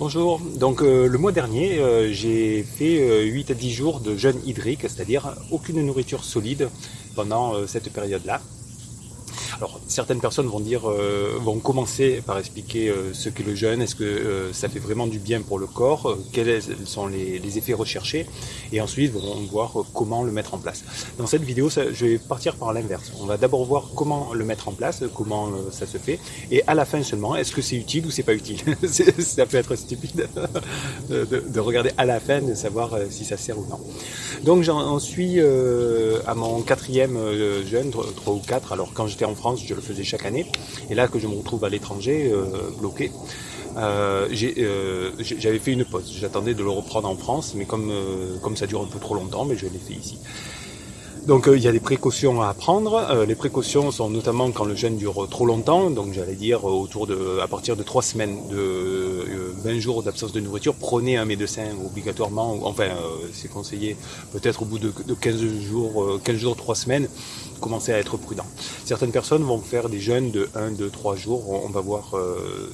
Bonjour, donc euh, le mois dernier euh, j'ai fait euh, 8 à 10 jours de jeûne hydrique, c'est-à-dire aucune nourriture solide pendant euh, cette période-là. Alors certaines personnes vont dire, euh, vont commencer par expliquer euh, ce qu'est le jeûne, est-ce que euh, ça fait vraiment du bien pour le corps, quels sont les, effets recherchés, et ensuite vont voir comment le mettre en place. Dans cette vidéo, je vais partir par l'inverse. On va d'abord voir comment le mettre en place, comment ça se fait, et à la fin seulement, est-ce que c'est utile ou c'est pas utile? Ça peut être stupide de, de- de regarder à la fin, de savoir si ça sert ou non. Donc j'en suis à mon quatrième jeûne, tro- trois ou quatre. Alors quand j'étais en France, je le faisais chaque année. Et là que je me retrouve à l'étranger, euh, bloqué, euh, euh, j'avais fait une pause. J'attendais de le reprendre en France, mais comme, euh, comme ça dure un peu trop longtemps, mais je l'ai fait ici. Donc euh, il y a des précautions à prendre. Euh, les précautions sont notamment quand le jeûne dure trop longtemps, donc j'allais dire euh, autour de, à partir de trois semaines, de euh, 20 jours d'absence de nourriture, prenez un médecin obligatoirement. Enfin, c'est conseillé peut-être au bout de, de 15 jours, euh, 15 jours, 3 semaines, commencer à être prudent. Certaines personnes vont faire des jeûnes de 1, 2, 3 jours. On va voir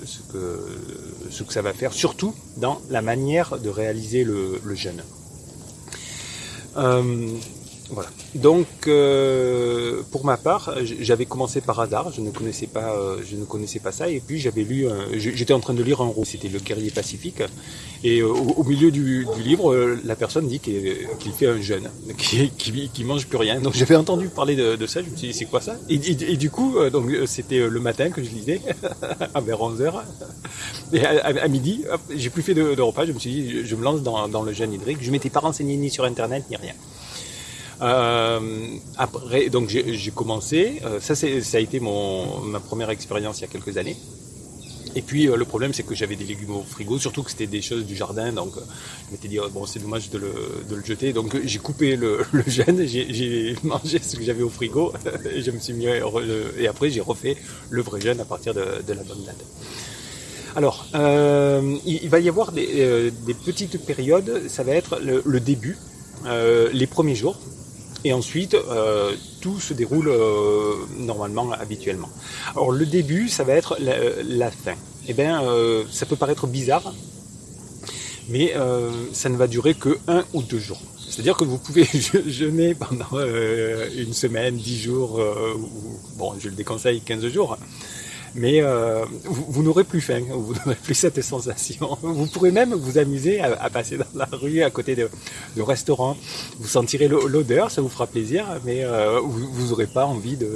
ce, que, ça va faire, surtout dans la manière de réaliser le, jeûne. Voilà. Donc, euh, pour ma part, j'avais commencé par hasard. Je ne connaissais pas, euh, je ne connaissais pas ça. Et puis, j'avais lu. J'étais en train de lire un roman. C'était Le Guerrier Pacifique. Et euh, au, milieu du, livre, euh, la personne dit qu'il fait un jeûne, qui, qui, qui mange plus rien. Donc, j'avais entendu parler de, ça. Je me suis dit, c'est quoi ça? Et, du coup, euh, donc, c'était le matin que je lisais, vers 11 h Et à, midi, j'ai plus fait de, repas. Je me suis dit, je, je me lance dans, dans le jeûne hydrique. Je m'étais pas renseigné ni sur Internet ni rien. Euh, après, donc j'ai commencé. euh, ça, ça a été ma première expérience il y a quelques années. Et puis euh, le problème, c'est que j'avais des légumes au frigo, surtout que c'était des choses du jardin, donc je m'étais dit oh, bon, c'est dommage de le, jeter. Donc j'ai coupé le, le jeûne, j'ai, mangé ce que j'avais au frigo, et je me suis mis et après j'ai refait le vrai jeûne à partir de, la bonne date. Alors, il, va y avoir des, petites périodes. Ça va être le, début, les premiers jours, et ensuite euh, tout se déroule euh, normalement, habituellement. Alors le début, ça va être la, la fin. Eh bien, euh, ça peut paraître bizarre, mais euh, ça ne va durer que un ou deux jours. C'est-à-dire que vous pouvez je- jeûner pendant euh, une semaine, dix jours, euh, ou, bon, je le déconseille 15 jours, mais euh, vous, vous n'aurez plus faim, vous n'aurez plus cette sensation. Vous pourrez même vous amuser à, à passer dans la rue à côté de, de restaurants. Vous sentirez l'o- l'odeur, ça vous fera plaisir, mais euh, vous n'aurez pas envie de,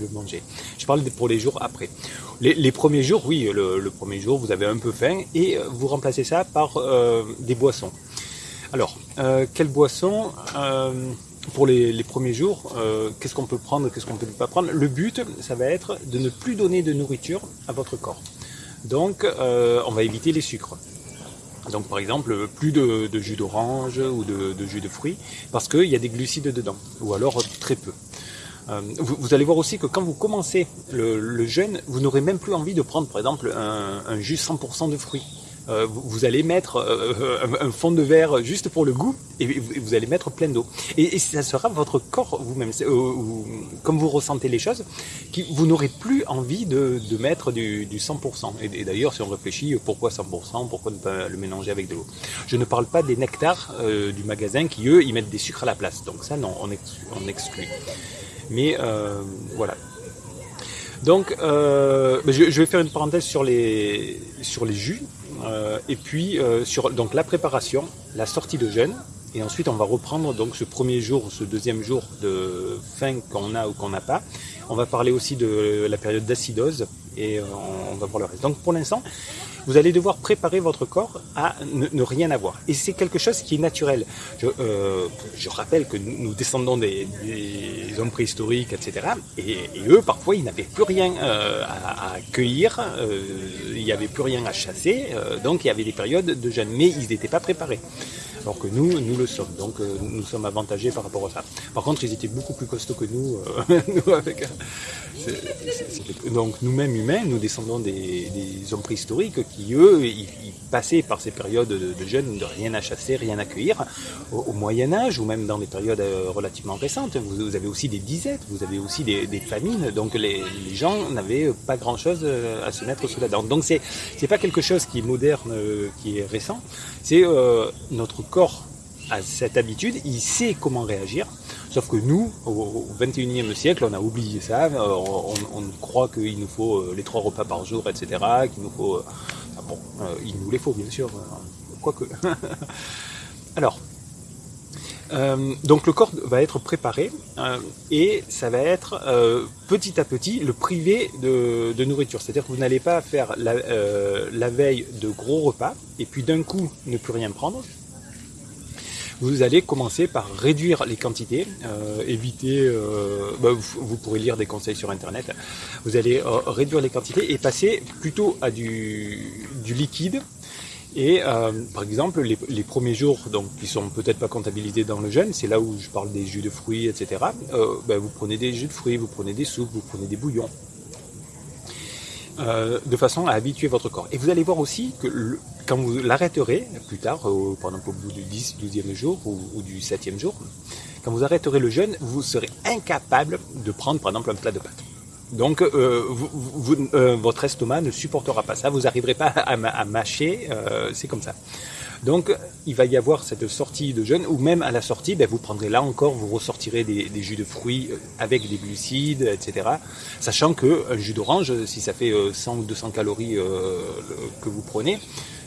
de manger. Je parle pour les jours après. Les, les premiers jours, oui, le, le premier jour, vous avez un peu faim et vous remplacez ça par euh, des boissons. Alors, euh, quelle boisson euh, pour les, premiers jours, euh, qu'est-ce qu'on peut prendre, qu'est-ce qu'on peut pas prendre? Le but, ça va être de ne plus donner de nourriture à votre corps. Donc, euh, on va éviter les sucres. Donc, par exemple, plus de, jus d'orange ou de, jus de fruits, parce qu'il y a des glucides dedans, ou alors très peu. Euh, vous, allez voir aussi que quand vous commencez le, jeûne, vous n'aurez même plus envie de prendre, par exemple, un jus 100% de fruits. Euh, vous, allez mettre euh, un, un fond de verre juste pour le goût et vous, allez mettre plein d'eau. Et, ça sera votre corps vous-même, euh, comme vous ressentez les choses, qui, vous n'aurez plus envie de, mettre du, du 100%. Et, d'ailleurs, si on réfléchit, pourquoi 100% Pourquoi ne pas le mélanger avec de l'eau? Je ne parle pas des nectars euh, du magasin qui, eux, ils mettent des sucres à la place. Donc ça, non, on, ex- on exclut. Mais euh, voilà. Donc, euh, je, je vais faire une parenthèse sur les, sur les jus. Euh, et puis, euh, sur donc, la préparation, la sortie de jeûne. Et ensuite, on va reprendre donc ce premier jour, ce deuxième jour de faim qu'on a ou qu'on n'a pas. On va parler aussi de la période d'acidose et euh, on, on va voir le reste. Donc, pour l'instant, vous allez devoir préparer votre corps à ne, rien avoir. Et c'est quelque chose qui est naturel. Je, euh, rappelle que nous, descendons des, hommes préhistoriques, etc. Et, eux, parfois, ils n'avaient plus rien euh, à, à cueillir, euh, il n'y avait plus rien à chasser, euh, donc il y avait des périodes de jeûne, mais ils n'étaient pas préparés. Alors que nous, nous le sommes. Donc nous sommes avantagés par rapport à ça. Par contre, ils étaient beaucoup plus costauds que nous. nous avec, donc nous-mêmes humains, nous descendons des, hommes préhistoriques qui, eux, ils, passaient par ces périodes de, jeunes de rien à chasser, rien à cueillir. Au, Moyen Âge, ou même dans des périodes relativement récentes, vous, avez aussi des disettes, vous avez aussi des, famines. Donc les, gens n'avaient pas grand-chose à se mettre sous la dent. Donc c'est pas quelque chose qui est moderne, qui est récent. C'est notre corps a cette habitude, il sait comment réagir. Sauf que nous, au, 21e siècle, on a oublié ça. Euh, on, croit qu'il nous faut euh, les trois repas par jour, etc. Qu'il nous faut. Euh, bon, il nous les faut, bien sûr. Quoique. Alors. donc le corps va être préparé et ça va être petit à petit le privé de, nourriture. C'est-à-dire que vous n'allez pas faire la veille de gros repas et puis d'un coup ne plus rien prendre vous allez commencer par réduire les quantités, euh, éviter, euh, bah, vous, pourrez lire des conseils sur internet, vous allez euh, réduire les quantités et passer plutôt à du, liquide. Et par exemple, les, premiers jours, donc qui sont peut-être pas comptabilisés dans le jeûne, c'est là où je parle des jus de fruits, etc. Bah, vous prenez des jus de fruits, vous prenez des soupes, vous prenez des bouillons. Euh, de façon à habituer votre corps. Et vous allez voir aussi que quand vous l'arrêterez plus tard, par exemple au bout du 10, 12e jour ou, du 7e jour, quand vous arrêterez le jeûne, vous serez incapable de prendre par exemple un plat de pâtes. Donc euh, euh, votre estomac ne supportera pas ça, vous n'arriverez pas à, mâcher, c'est comme ça. Donc il va y avoir cette sortie de jeûne, ou même à la sortie, ben, vous prendrez là encore, vous ressortirez des, jus de fruits euh, avec des glucides, etc. Sachant qu'un jus d'orange, si ça fait 100 euh, ou 200 calories euh, que vous prenez,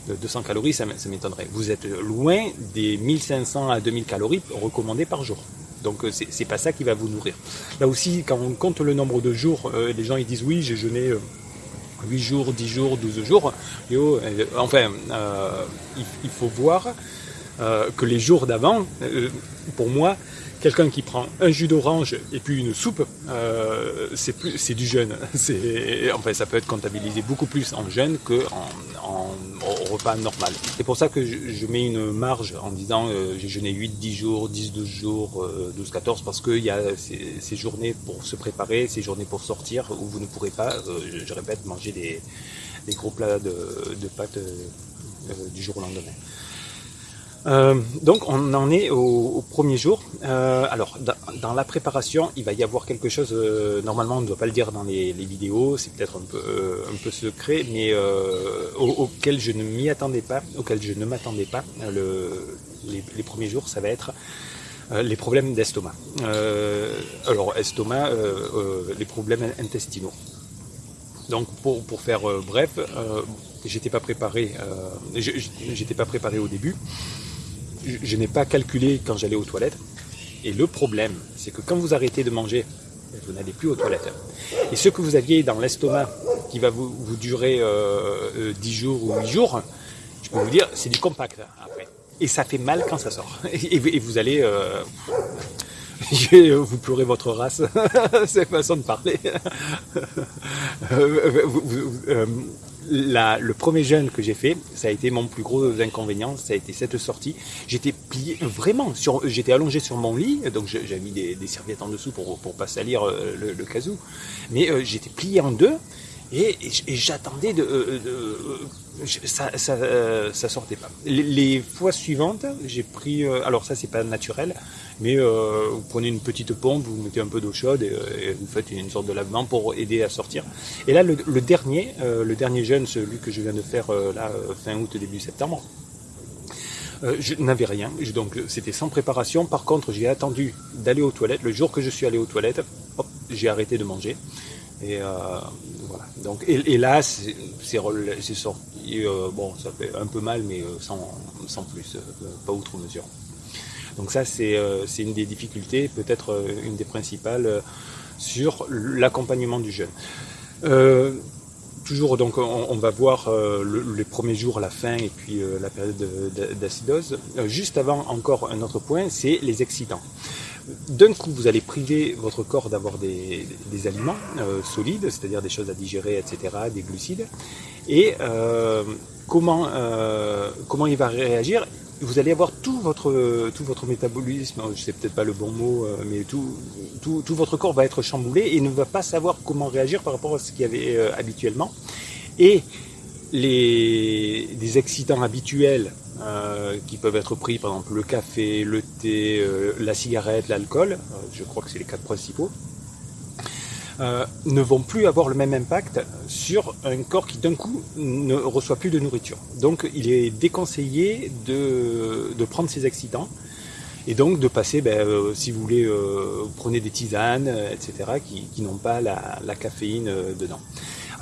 200 calories, ça, m'étonnerait. Vous êtes loin des 1500 à 2000 calories recommandées par jour. Donc c'est pas ça qui va vous nourrir. Là aussi, quand on compte le nombre de jours, les gens ils disent oui, j'ai jeûné 8 jours, 10 jours, 12 jours. Euh, enfin, euh, il, faut voir euh, que les jours d'avant, pour moi, quelqu'un qui prend un jus d'orange et puis une soupe, c'est du jeûne. Enfin, ça peut être comptabilisé beaucoup plus en jeûne qu'en en, repas normal. C'est pour ça que je, mets une marge en disant j'ai jeûné 8, 10 jours, 10, 12 jours, 12, 14, parce qu'il y a ces, journées pour se préparer, ces journées pour sortir où vous ne pourrez pas, je, répète, manger des, gros plats de, pâtes du jour au lendemain. Euh, donc on en est au, premier jour. Euh, alors dans, la préparation, il va y avoir quelque chose. Euh, normalement, on ne doit pas le dire dans les, vidéos. C'est peut-être un peu un peu secret, mais auquel je ne m'y attendais pas, auquel je ne m'attendais pas. les, premiers jours, ça va être les problèmes d'estomac. alors estomac, les problèmes intestinaux. Donc pour, pour faire bref, j'étais pas préparé. j'étais pas préparé au début je, n'ai pas calculé quand j'allais aux toilettes. Et le problème, c'est que quand vous arrêtez de manger, vous n'allez plus aux toilettes. Et ce que vous aviez dans l'estomac, qui va vous, durer 10 euh, euh, jours ou 8 jours, je peux vous dire, c'est du compact après. Et ça fait mal quand ça sort. Et, vous allez... Euh, vous pleurez votre race, c'est façon de parler. Le premier jeûne que j'ai fait, ça a été mon plus gros inconvénient, ça a été cette sortie. J'étais plié, vraiment, j'étais allongé sur mon lit, donc j'avais mis des, serviettes en dessous pour, pour pas salir euh, le, casou, mais euh, j'étais plié en deux, et, j'attendais de, euh, ça, ça, sortait pas. Les, fois suivantes, j'ai pris, alors ça c'est pas naturel, mais euh, vous prenez une petite pompe, vous mettez un peu d'eau chaude et, vous faites une sorte de lavement pour aider à sortir. Et là, le, dernier, euh, le dernier jeûne, celui que je viens de faire euh, là fin août début septembre, je n'avais rien, donc c'était sans préparation. Par contre, j'ai attendu d'aller aux toilettes. Le jour que je suis allé aux toilettes, j'ai arrêté de manger. Et voilà. Donc, et, là, c'est sorti. bon, ça fait un peu mal, mais sans plus, pas outre mesure. Donc ça, euh, c'est une des difficultés, peut-être euh, une des principales, euh, sur l'accompagnement du jeune. toujours, donc, on, va voir les premiers jours, la fin et puis la période d'acidose. juste avant, encore un autre point, c'est les excitants. D'un coup, vous allez priver votre corps d'avoir des, aliments solides, c'est-à-dire des choses à digérer, etc., des glucides. Et comment, comment il va réagir? Vous allez avoir tout votre, tout votre métabolisme, je sais peut-être pas le bon mot, euh, mais tout, tout, votre corps va être chamboulé et ne va pas savoir comment réagir par rapport à ce qu'il y avait euh, habituellement. Et les, des excitants habituels euh, qui peuvent être pris, par exemple le café, le thé, la cigarette, l'alcool, je crois que c'est les quatre principaux, ne vont plus avoir le même impact sur un corps qui d'un coup ne reçoit plus de nourriture. Donc il est déconseillé de, de prendre ces excitants et donc de passer, ben, si vous voulez, vous prenez des tisanes, etc., qui, qui n'ont pas la, la caféine dedans.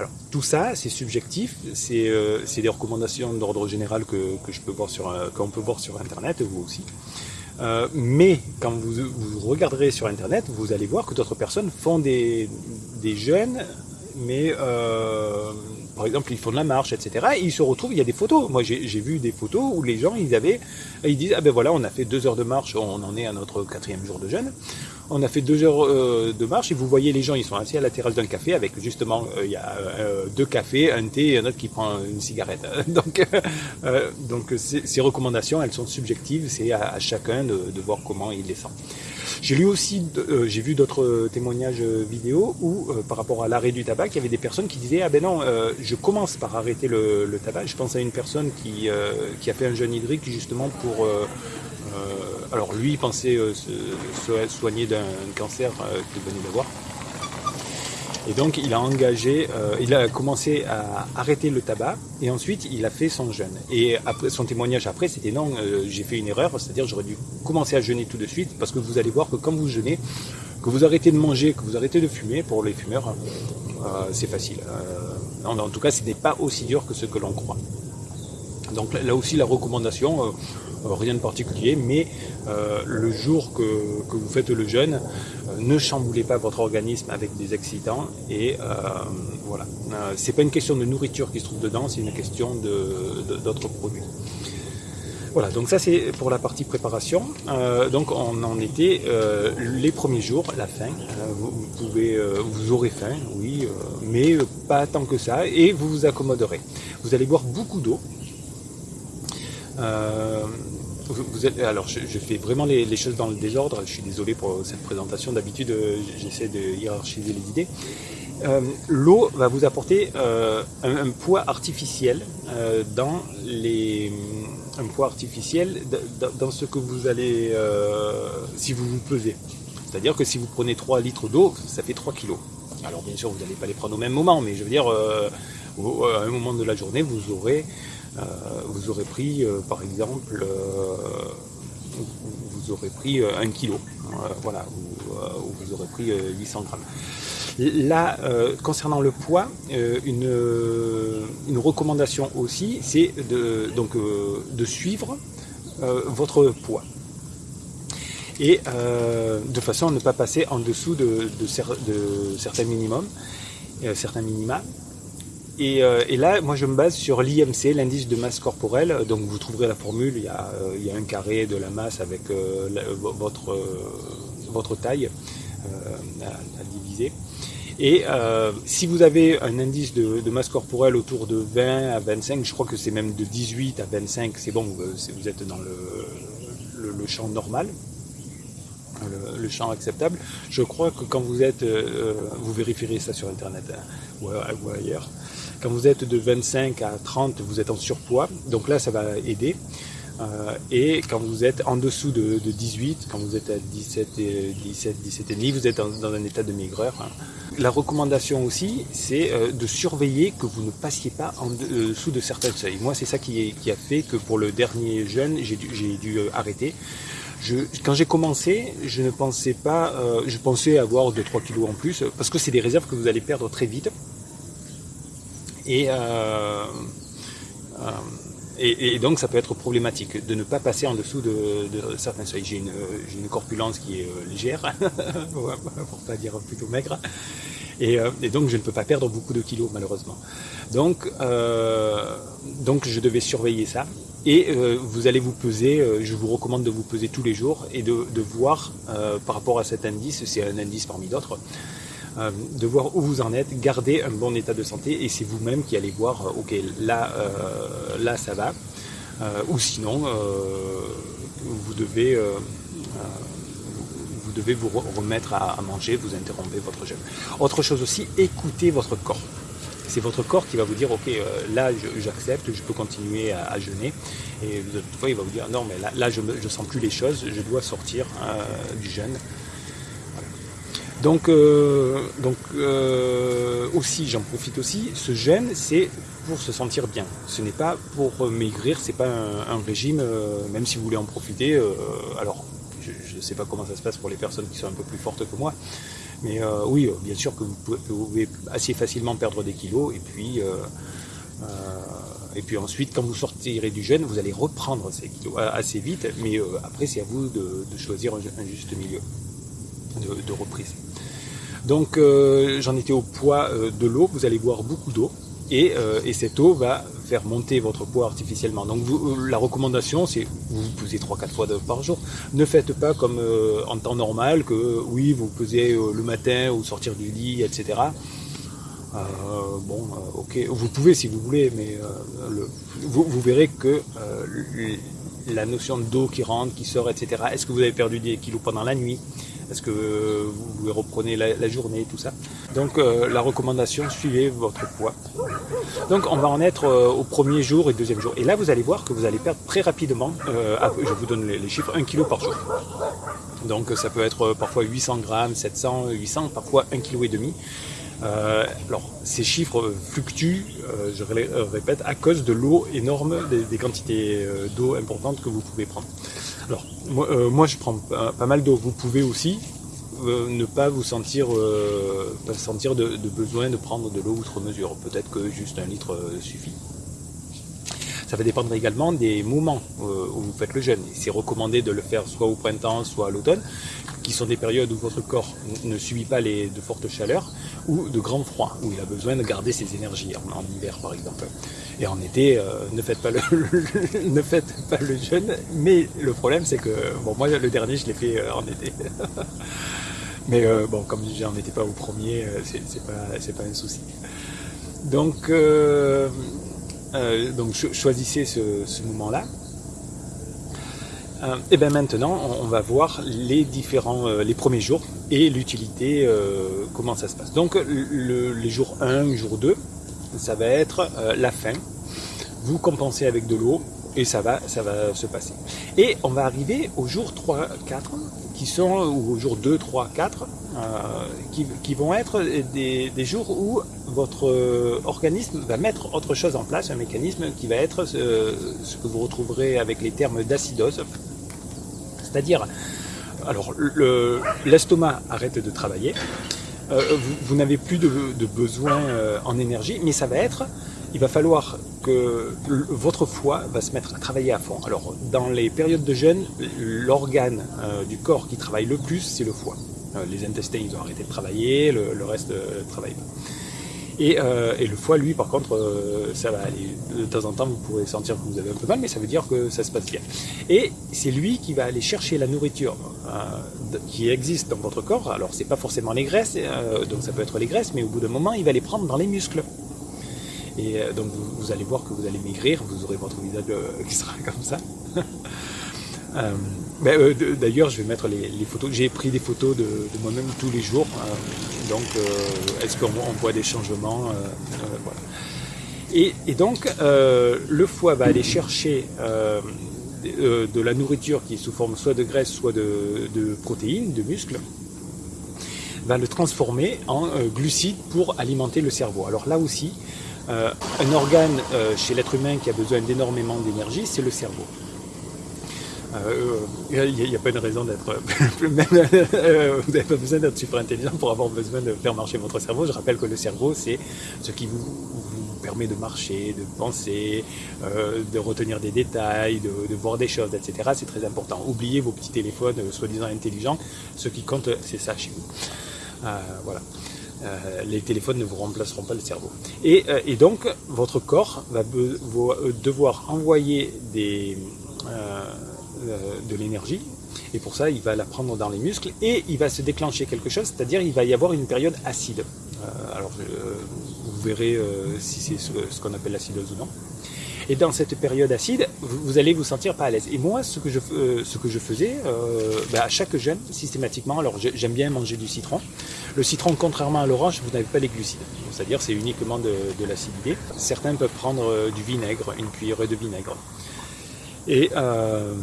Alors tout ça, c'est subjectif, c'est euh, des recommandations d'ordre général que, que, je peux voir sur, euh, qu'on peut voir sur Internet, vous aussi. Euh, mais quand vous, vous, regarderez sur Internet, vous allez voir que d'autres personnes font des, des jeûnes, mais euh, par exemple, ils font de la marche, etc. Et ils se retrouvent, il y a des photos. Moi, j'ai vu des photos où les gens, ils avaient, ils disent, ah ben voilà, on a fait deux heures de marche, on en est à notre quatrième jour de jeûne. On a fait deux heures euh, de marche et vous voyez les gens, ils sont assis à la terrasse d'un café avec justement, euh, il y a euh, deux cafés, un thé et un autre qui prend une cigarette. donc, ces recommandations, elles sont subjectives, c'est à, chacun de, voir comment il les sent. J'ai lu aussi, j'ai vu d'autres témoignages vidéo où, par rapport à l'arrêt du tabac, il y avait des personnes qui disaient, ah ben non, je commence par arrêter le, tabac. Je pense à une personne qui, qui a fait un jeûne hydrique justement pour alors lui, pensait euh, se, soigner d'un cancer euh, qu'il venait d'avoir. Et donc il a engagé, il a commencé à arrêter le tabac et ensuite il a fait son jeûne. Et après, son témoignage après c'était non, j'ai fait une erreur, c'est-à-dire j'aurais dû commencer à jeûner tout de suite parce que vous allez voir que quand vous jeûnez, que vous arrêtez de manger, que vous arrêtez de fumer, pour les fumeurs, c'est facile. en, en, tout cas, ce n'est pas aussi dur que ce que l'on croit. Donc là aussi la recommandation, euh, rien de particulier, mais euh, le jour que, vous faites le jeûne, euh, ne chamboulez pas votre organisme avec des excitants et voilà. c'est pas une question de nourriture qui se trouve dedans, c'est une question d'autres de, produits. Voilà, donc ça c'est pour la partie préparation. Euh, donc on en était euh, les premiers jours, la faim. Euh, vous, pouvez, vous aurez faim, oui, mais pas tant que ça, et vous vous accommoderez. Vous allez boire beaucoup d'eau. Alors je, fais vraiment les, choses dans le désordre, je suis désolé pour cette présentation, d'habitude euh, j'essaie de hiérarchiser les idées. Euh, L'eau va vous apporter euh, un, poids artificiel dans les un poids artificiel dans ce que vous allez si vous vous pesez. C'est-à-dire que si vous prenez 3 litres d'eau, ça fait 3 kilos. Alors bien sûr vous n'allez pas les prendre au même moment, mais je veux dire à un moment de la journée vous aurez vous aurez pris, euh, par exemple, euh, vous aurez pris un kilo, voilà, ou, vous aurez pris 800 grammes. Là, concernant le poids, une, recommandation aussi, c'est de, donc, de suivre votre poids. Et de façon à ne pas passer en dessous de, de, de certains minimums, certains minima. Euh, et, là, moi, je me base sur l'IMC, l'indice de masse corporelle. Donc, vous trouverez la formule. Il y a, euh, un carré de la masse avec euh, votre, votre taille à, diviser. Et si vous avez un indice de, masse corporelle autour de 20 à 25, je crois que c'est même de 18 à 25, c'est bon, vous êtes dans le, le, champ normal, le, champ acceptable. Je crois que quand vous êtes, vous vérifierez ça sur Internet hein, ou, ailleurs, quand vous êtes de 25 à 30, vous êtes en surpoids, donc là ça va aider. Euh, et quand vous êtes en dessous de, 18, quand vous êtes à 17, et, 17, 17 et demi, vous êtes dans, un état de maigreur. Hein. La recommandation aussi, c'est euh, de surveiller que vous ne passiez pas en dessous de certains seuils. Moi, c'est ça qui, a fait que pour le dernier jeûne, j'ai dû, euh, arrêter. Quand j'ai commencé, je ne pensais pas, je pensais avoir 2-3 kilos en plus, parce que c'est des réserves que vous allez perdre très vite. Euh, euh, et, donc ça peut être problématique de ne pas passer en dessous de, certains seuils. J'ai une, une, corpulence qui est euh, légère, pour pas dire plutôt maigre, et, donc je ne peux pas perdre beaucoup de kilos malheureusement. Donc, je devais surveiller ça. Et vous allez vous peser, je vous recommande de vous peser tous les jours et de, de voir par rapport à cet indice, c'est un indice parmi d'autres, euh, de voir où vous en êtes, garder un bon état de santé et c'est vous-même qui allez voir, euh, ok, là, euh, là ça va. ou sinon, vous devez vous devez vous remettre à, manger, vous interrompez votre jeûne. Autre chose aussi, écoutez votre corps. C'est votre corps qui va vous dire, ok, là j'accepte, je peux continuer à, jeûner. Et fois, il va vous dire, non, mais là, je ne sens plus les choses, je dois sortir du jeûne. Donc, euh, donc euh, aussi, j'en profite aussi, ce jeûne, c'est pour se sentir bien. Ce n'est pas pour maigrir, c'est pas un, régime, euh, même si vous voulez en profiter. alors, je ne sais pas comment ça se passe pour les personnes qui sont un peu plus fortes que moi, mais oui, bien sûr que vous pouvez, assez facilement perdre des kilos, et puis, et puis ensuite, quand vous sortirez du jeûne, vous allez reprendre ces kilos assez vite, mais après, c'est à vous de, choisir un, juste milieu de reprise. Donc euh, j'en étais au poids euh, de l'eau, vous allez boire beaucoup d'eau et, euh, et, cette eau va faire monter votre poids artificiellement. Donc la recommandation c'est vous vous pesez 3-4 fois par jour. Ne faites pas comme en temps normal que oui vous pesez le matin ou sortir du lit, etc. bon, ok, vous pouvez si vous voulez, mais vous, vous, verrez que la notion d'eau qui rentre, qui sort, etc. Est-ce que vous avez perdu des kilos pendant la nuit? Est-ce que vous reprenez la, journée, tout ça Donc euh, la recommandation, suivez votre poids. Donc on va en être euh, au premier jour et deuxième jour. Et là, vous allez voir que vous allez perdre très rapidement, euh, je vous donne les, chiffres, 1 kg par jour. Donc ça peut être parfois 800 grammes, 700, 800, parfois 1 kg et demi. Alors, ces chiffres fluctuent, je répète, à cause de l'eau énorme, des, quantités d'eau importantes que vous pouvez prendre. Alors, moi, je prends pas, mal d'eau. Vous pouvez aussi ne pas vous sentir, pas sentir de, besoin de prendre de l'eau outre mesure. Peut-être que juste un litre suffit. Ça va dépendre également des moments où vous faites le jeûne. C'est recommandé de le faire soit au printemps, soit à l'automne qui sont des périodes où votre corps ne subit pas les, de fortes chaleurs ou de grands froids, où il a besoin de garder ses énergies, en, hiver par exemple. Et en été, euh, ne, faites pas le, ne faites pas le jeûne, mais le problème c'est que, bon moi le dernier je l'ai fait euh, en été. mais euh, bon, comme j'en étais pas au premier, c'est pas, pas un souci. Donc, donc choisissez ce moment-là. Et bien maintenant, on, va voir les différents, les premiers jours et l'utilité, comment ça se passe. Donc les jours 1, jour 2, ça va être la faim. Vous compensez avec de l'eau et ça va, ça va se passer. Et on va arriver au jour 3, 4, qui sont, ou au jour 2, 3, 4, qui, vont être des, jours où votre organisme va mettre autre chose en place, un mécanisme qui va être ce que vous retrouverez avec les termes d'acidose. C'est-à-dire, alors l'estomac arrête de travailler, euh, vous, n'avez plus de, besoin euh, en énergie, mais ça va être, il va falloir que votre foie va se mettre à travailler à fond. Alors, dans les périodes de jeûne, l'organe euh, du corps qui travaille le plus, c'est le foie. les intestins, ils ont arrêté de travailler, le, le reste ne travaille pas. Euh, et, le foie, lui, par contre, euh, ça va aller. De temps en temps, vous pourrez sentir que vous avez un peu mal, mais ça veut dire que ça se passe bien. Et c'est lui qui va aller chercher la nourriture euh, qui existe dans votre corps. Alors, c'est pas forcément les graisses, donc ça peut être les graisses, mais au bout d'un moment, il va les prendre dans les muscles. Et donc, vous, allez voir que vous allez maigrir, vous aurez votre visage qui sera comme ça. Ben, d'ailleurs, je vais mettre les, photos. J'ai pris des photos de, moi-même tous les jours. donc, est-ce qu'on voit des changements et, donc, le foie va aller chercher de, la nourriture qui est sous forme soit de graisse, soit de, protéines, de muscles, va le transformer en glucides pour alimenter le cerveau. Alors là aussi, un organe chez l'être humain qui a besoin d'énormément d'énergie, c'est le cerveau. Euh, il n'y a, pas de raison d'être. Euh, vous n'avez pas besoin d'être super intelligent pour avoir besoin de faire marcher votre cerveau. Je rappelle que le cerveau, c'est ce qui vous, permet de marcher, de penser, euh, de retenir des détails, de, voir des choses, etc. C'est très important. Oubliez vos petits téléphones soi-disant intelligents. Ce qui compte, c'est ça chez vous. voilà. les téléphones ne vous remplaceront pas le cerveau. Et, donc, votre corps va devoir envoyer des, euh, de l'énergie. Et pour ça, il va la prendre dans les muscles et il va se déclencher quelque chose, c'est-à-dire il va y avoir une période acide. Euh, alors, vous verrez euh, si c'est ce, qu'on appelle l'acidose ou non. Et dans cette période acide, vous, allez vous sentir pas à l'aise. Et moi, ce que je, euh, ce que je faisais, euh, bah, à chaque jeûne, systématiquement, alors j'aime bien manger du citron. Le citron, contrairement à l'orange, vous n'avez pas les glucides. C'est-à-dire, c'est uniquement de, de l'acidité. Certains peuvent prendre euh, du vinaigre, une cuillerée de vinaigre. Euh,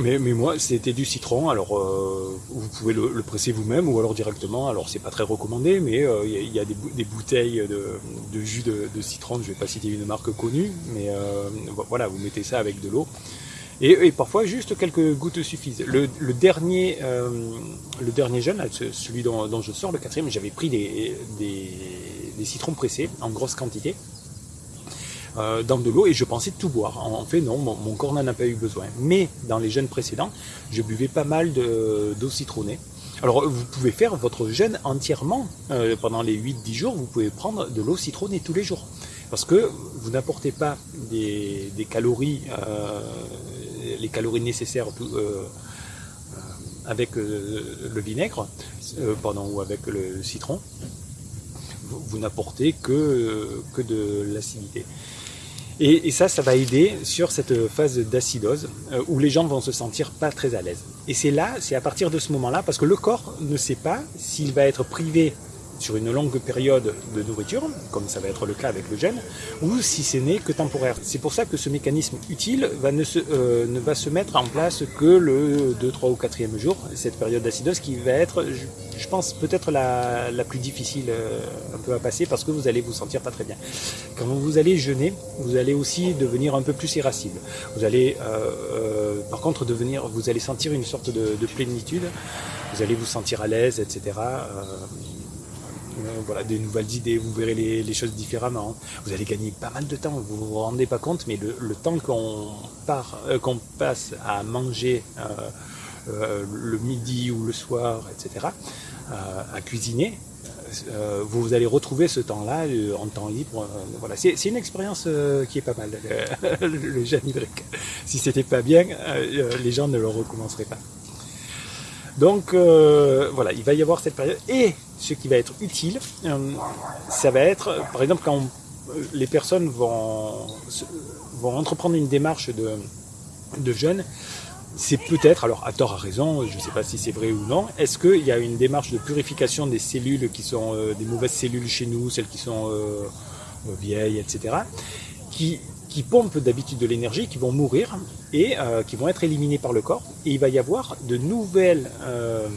mais, moi, c'était du citron. Alors, euh, vous pouvez le, presser vous-même ou alors directement. Alors, c'est pas très recommandé, mais euh, il y, a des, bouteilles de, jus de, citron. Je vais pas citer une marque connue, mais voilà, vous mettez ça avec de l'eau. Et, parfois, juste quelques gouttes suffisent. Le, dernier, le dernier jeûne, celui dont, je sors, le quatrième, j'avais pris des citrons pressés en grosse quantité. Euh, dans de l'eau et je pensais tout boire. En, fait, non, mon, corps n'en a pas eu besoin. Mais dans les jeûnes précédents, je buvais pas mal d'eau citronnée. Alors, vous pouvez faire votre jeûne entièrement euh, pendant les 8-10 jours. Vous pouvez prendre de l'eau citronnée tous les jours. Parce que vous n'apportez pas des, calories, euh, les calories nécessaires avec le vinaigre, ou avec le citron vous, n'apportez que, que de l'acidité. Et, ça, ça va aider sur cette phase d'acidose euh, où les gens vont se sentir pas très à l'aise. Et c'est là, c'est à partir de ce moment-là, parce que le corps ne sait pas s'il va être privé sur une longue période de nourriture, comme ça va être le cas avec le gène, ou si ce n'est que temporaire. C'est pour ça que ce mécanisme utile va ne, euh, va se mettre en place que le 2, 3 ou 4e jour, cette période d'acidose qui va être, je, pense, peut-être la, la, plus difficile euh, un peu à passer parce que vous allez vous sentir pas très bien. Quand vous allez jeûner, vous allez aussi devenir un peu plus irascible. Vous allez, euh, par contre, devenir, vous allez sentir une sorte de plénitude, vous allez vous sentir à l'aise, etc. Euh, voilà, des nouvelles idées, vous verrez les, choses différemment. Vous allez gagner pas mal de temps, vous vous rendez pas compte, mais le, temps euh, qu'on passe à manger euh, le midi ou le soir, etc., à cuisiner, vous allez retrouver ce temps-là en temps libre. voilà, c'est une expérience qui est pas mal, le jeûne hydrique. Si c'était pas bien, les gens ne le recommenceraient pas. Donc euh, voilà, il va y avoir cette période. Et ce qui va être utile, euh, ça va être, par exemple, quand les personnes vont, vont entreprendre une démarche de, de jeûne, c'est peut-être, alors à tort à raison, je ne sais pas si c'est vrai ou non, est-ce qu'il y a une démarche de purification des cellules qui sont euh, des mauvaises cellules chez nous, celles qui sont vieilles, etc., qui qui pompent d'habitude de l'énergie, qui vont mourir et euh, qui vont être éliminés par le corps. Et il va y avoir de nouvelles, euh,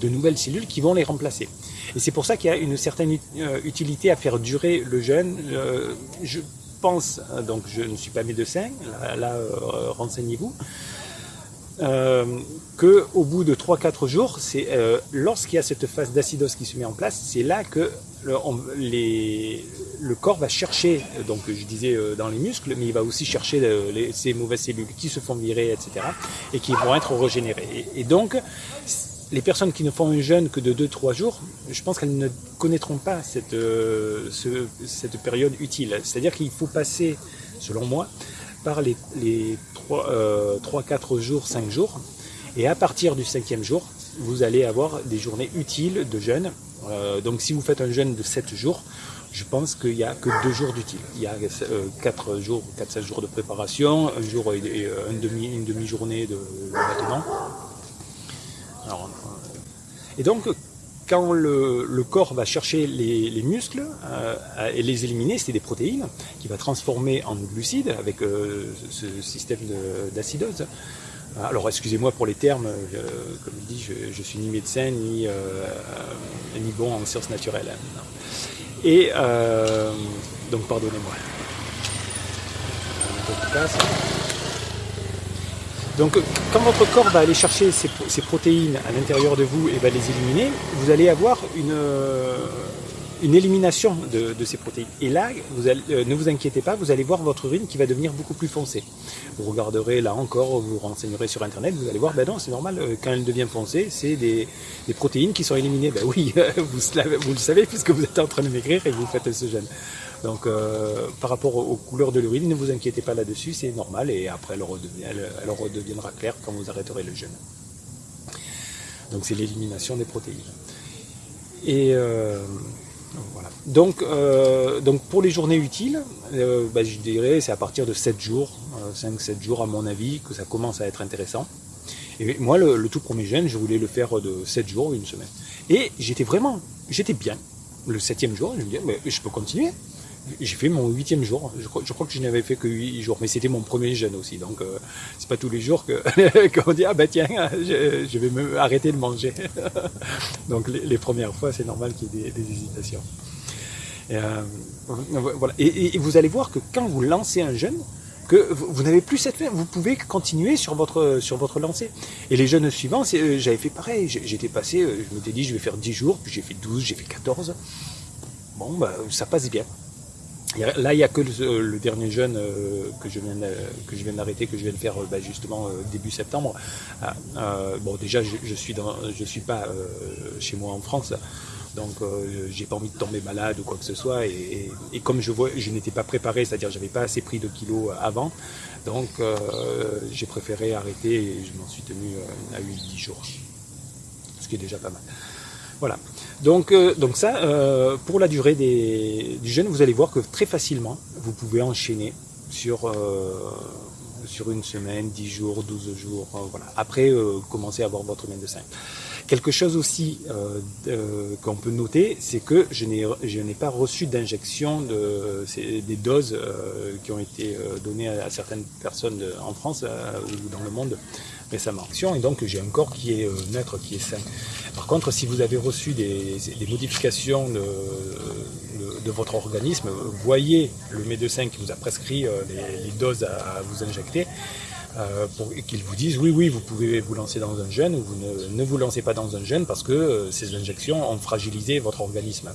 de nouvelles cellules qui vont les remplacer. Et c'est pour ça qu'il y a une certaine euh, utilité à faire durer le jeûne. je pense, donc je ne suis pas médecin, là, là renseignez-vous, euh, que au bout de 3-4 jours, c'est euh, lorsqu'il y a cette phase d'acidose qui se met en place, c'est là que le, les, le, corps va chercher, donc je disais euh, dans les muscles, mais il va aussi chercher les, ces mauvaises cellules qui se font virer, etc., et qui vont être régénérées. Et, donc, les personnes qui ne font un jeûne que de 2-3 jours, je pense qu'elles ne connaîtront pas cette, ce, cette période utile. C'est-à-dire qu'il faut passer, selon moi, par les, les 3-4 euh, jours, 5 jours. Et à partir du cinquième jour, vous allez avoir des journées utiles de jeûne. Euh, donc si vous faites un jeûne de 7 jours, je pense qu'il n'y a que 2 jours d'utile. Il y a 4 euh, jours, 4-5 jours de préparation, un jour et, une demi, une demi-journée de, maintenant. et donc quand le, corps va chercher les, muscles euh, et les éliminer, c'est des protéines qui va transformer en glucides avec euh, ce système d'acidose. Alors excusez-moi pour les termes, euh, comme je dis, je, je, suis ni médecin ni, ni bon en sciences naturelles. Et donc pardonnez-moi. Donc quand votre corps va aller chercher ces, protéines à l'intérieur de vous et va les éliminer, vous allez avoir une, euh, une élimination de, ces protéines. Et là, euh, ne vous inquiétez pas, vous allez voir votre urine qui va devenir beaucoup plus foncée. Vous regarderez là encore, vous renseignerez sur Internet, vous allez voir, ben non, c'est normal, euh, quand elle devient foncée, c'est des, des, protéines qui sont éliminées. Ben oui, vous, vous, le savez puisque vous êtes en train de maigrir et vous faites ce gène. Donc euh, par rapport aux couleurs de l'urine, ne vous inquiétez pas là-dessus, c'est normal et après elle, redeviendra claire quand vous arrêterez le jeûne. Donc c'est l'élimination des protéines. Et, euh, Voilà. Donc, euh, donc pour les journées utiles, bah, je dirais c'est à partir de 7 jours, 5-7 jours à mon avis, que ça commence à être intéressant. Et moi, le, tout premier jeûne, je voulais le faire de 7 jours, une semaine. Et j'étais vraiment, j'étais bien. Le septième jour, je me disais, je peux continuer. J'ai fait mon huitième jour. Je crois, que je n'avais fait que huit jours, mais c'était mon premier jeûne aussi. Donc, euh, c'est pas tous les jours qu'on dit ah ben tiens, je, vais me arrêter de manger. donc les, premières fois, c'est normal qu'il y ait des, hésitations. Et, euh. Et, vous allez voir que quand vous lancez un jeûne, que vous, n'avez plus cette vous pouvez continuer sur votre sur votre lancée. Et les jeunes suivants, euh, j'avais fait pareil. J'étais passé, euh, je m'étais dit je vais faire 10 jours, puis j'ai fait 12, j'ai fait 14. Bon, bah, ça passe bien. Là, il n'y a que le, dernier jeune euh, que je viens d'arrêter, que je viens de faire bah, justement début septembre. Ah, bon, déjà, je, je suis suis pas chez moi en France, donc j'ai pas envie de tomber malade ou quoi que ce soit. Et, comme je vois, je n'étais pas préparé, c'est-à-dire j'avais pas assez pris de kilos avant, donc j'ai préféré arrêter et je m'en suis tenu à 8-10 jours, ce qui est déjà pas mal. Voilà. Donc, euh, ça, euh, pour la durée du jeûne, vous allez voir que très facilement, vous pouvez enchaîner sur, euh, une semaine, 10 jours, 12 jours. voilà. Après, commencez à avoir votre médecin. Quelque chose aussi qu'on peut noter, c'est que je n'ai pas reçu d'injection de, des doses qui ont été données à, certaines personnes en France ou dans le monde récemment. Et donc j'ai un corps qui est neutre, qui est sain. Par contre, si vous avez reçu des, modifications de, votre organisme, voyez le médecin qui vous a prescrit euh, les, doses à, vous injecter, euh, pour qu'ils vous disent oui, oui, vous pouvez vous lancer dans un jeûne ou vous ne, vous lancez pas dans un jeûne parce que euh, ces injections ont fragilisé votre organisme.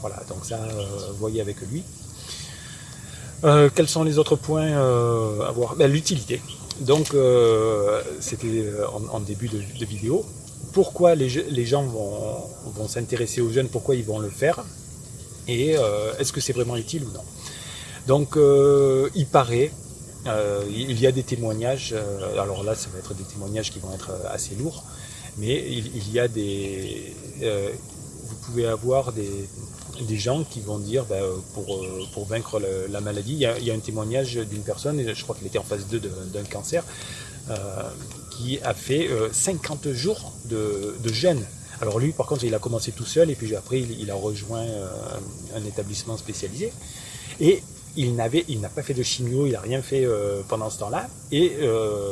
Voilà, donc ça, voyez avec lui. quels sont les autres points à voir? Ben, L'utilité. Donc, c'était en, début de vidéo pourquoi les, gens vont, s'intéresser aux jeunes, pourquoi ils vont le faire, et euh, est-ce que c'est vraiment utile ou non? Donc euh, il paraît, euh, il y a des témoignages, alors là ça va être des témoignages qui vont être assez lourds, mais il, y a des... vous pouvez avoir des, gens qui vont dire bah, pour, vaincre la maladie, il y, a, un témoignage d'une personne, je crois qu'il était en phase 2 d'un cancer, qui a fait 50 euh, jours de, de, jeûne. Alors lui, par contre, il a commencé tout seul et puis après, il, a rejoint euh, un établissement spécialisé. Et il n'avait, il n'a pas fait de chimio, il n'a rien fait euh, pendant ce temps-là. Et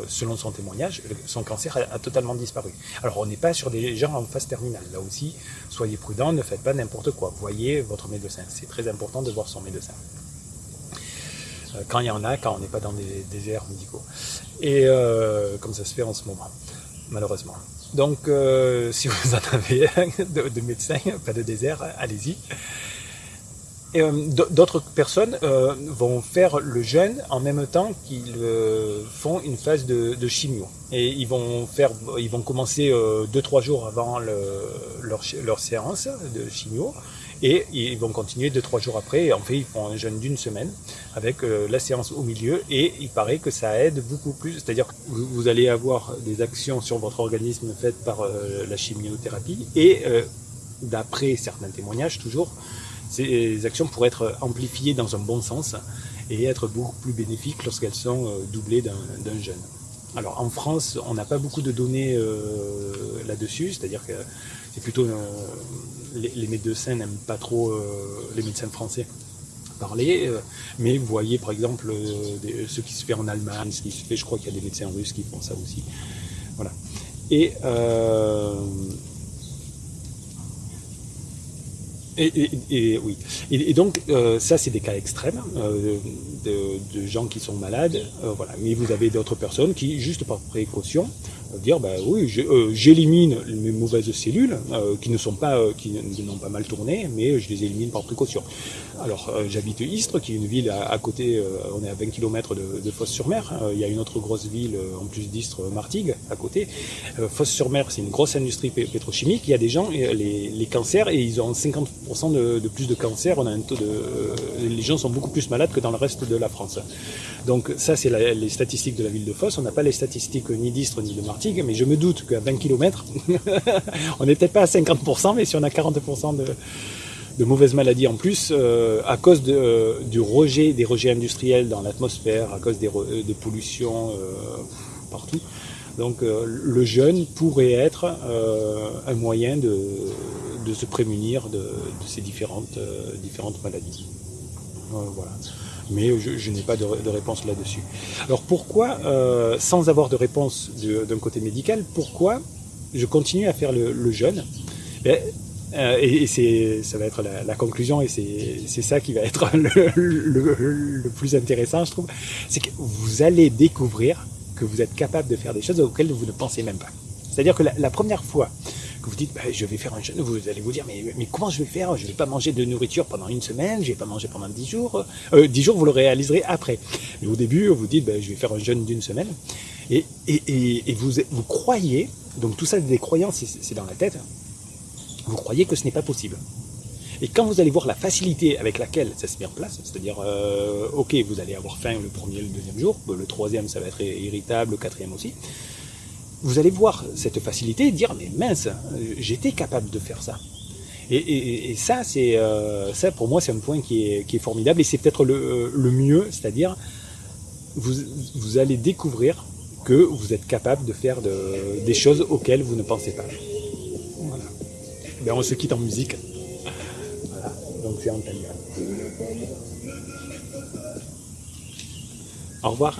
selon son témoignage, son cancer a, totalement disparu. Alors on n'est pas sur des gens en phase terminale. Là aussi, soyez prudents, ne faites pas n'importe quoi. Voyez votre médecin. C'est très important de voir son médecin. Euh, quand il y en a, quand on n'est pas dans des déserts médicaux. Et euh, comme ça se fait en ce moment, malheureusement. Donc, euh, si vous en avez un de, médecin, pas de désert, allez-y. D'autres personnes vont faire le jeûne en même temps qu'ils font une phase de, chimio. Et ils vont faire, ils vont commencer 2-3 jours avant leur, leur, séance de chimio et ils vont continuer deux trois jours après. En fait, ils font un jeûne d'une semaine avec euh, la séance au milieu et il paraît que ça aide beaucoup plus. C'est-à-dire que vous, allez avoir des actions sur votre organisme faites par euh, la chimiothérapie et euh, d'après certains témoignages toujours, ces actions pourraient être amplifiées dans un bon sens et être beaucoup plus bénéfiques lorsqu'elles sont doublées d'un jeûne. Alors en France, on n'a pas beaucoup de données là-dessus, c'est-à-dire que c'est plutôt les, médecins n'aiment pas trop euh, les médecins français parler, euh, mais vous voyez par exemple euh, ce qui se fait en Allemagne, ce qui se fait, je crois qu'il y a des médecins russes qui font ça aussi. Voilà. Et, et, oui. Et, donc, ça, c'est des cas extrêmes de, gens qui sont malades. voilà. Mais vous avez d'autres personnes qui, juste par précaution, dire bah oui euh, j'élimine mes mauvaises cellules euh, qui ne sont pas euh, qui n'ont pas mal tourné mais je les élimine par précaution alors j'habite Istres qui est une ville à, côté on est à 20 km de, de Fosse-sur-Mer il y a une autre grosse ville en plus d'Istres Martigues à côté Fosse-sur-Mer c'est une grosse industrie pétrochimique il y a des gens les, les cancers et ils ont 50% de, de, plus de cancer on a un taux de les gens sont beaucoup plus malades que dans le reste de la France donc ça c'est les statistiques de la ville de Fosse on n'a pas les statistiques ni d'Istres ni de Martigues mais je me doute qu'à 20 km, on n'est peut-être pas à 50%, mais si on a 40% de, de mauvaises maladies en plus euh, à cause de, euh, du rejet, des rejets industriels dans l'atmosphère, à cause des, re- des pollutions euh, partout. Donc euh, le jeûne pourrait être euh, un moyen de, de se prémunir de, de ces différentes, euh, différentes maladies. Euh, voilà. Mais je, n'ai pas de, réponse là-dessus. Alors pourquoi, euh, sans avoir de réponse d'un côté médical, pourquoi je continue à faire le, jeûne? Ben, euh, et, ça va être la, conclusion, et c'est, ça qui va être le, plus intéressant, je trouve, c'est que vous allez découvrir que vous êtes capable de faire des choses auxquelles vous ne pensez même pas. C'est-à-dire que la première fois que vous dites, Ben, je vais faire un jeûne, vous allez vous dire, mais, mais comment je vais faire? Je ne vais pas manger de nourriture pendant une semaine, je ne vais pas manger pendant dix jours. Euh, dix jours, vous le réaliserez après. Mais au début, vous dites, ben, je vais faire un jeûne d'une semaine. Et, et, et, vous, vous croyez, donc tout ça, des croyances, c'est- c'est dans la tête, vous croyez que ce n'est pas possible. Et quand vous allez voir la facilité avec laquelle ça se met en place, c'est-à-dire, euh, ok, vous allez avoir faim le premier, le deuxième jour, le troisième, ça va être irritable, le quatrième aussi, vous allez voir cette facilité et dire, mais mince, euh, j'étais capable de faire ça. Et, ça, c'est, euh, ça, pour moi, c'est un point qui est, formidable et c'est peut-être le, le mieux, c'est-à-dire, vous, vous allez découvrir que vous êtes capable de faire de- des choses auxquelles vous ne pensez pas. Voilà. Ben, on se quitte en musique. Voilà. Donc c'est Antalya. Au revoir.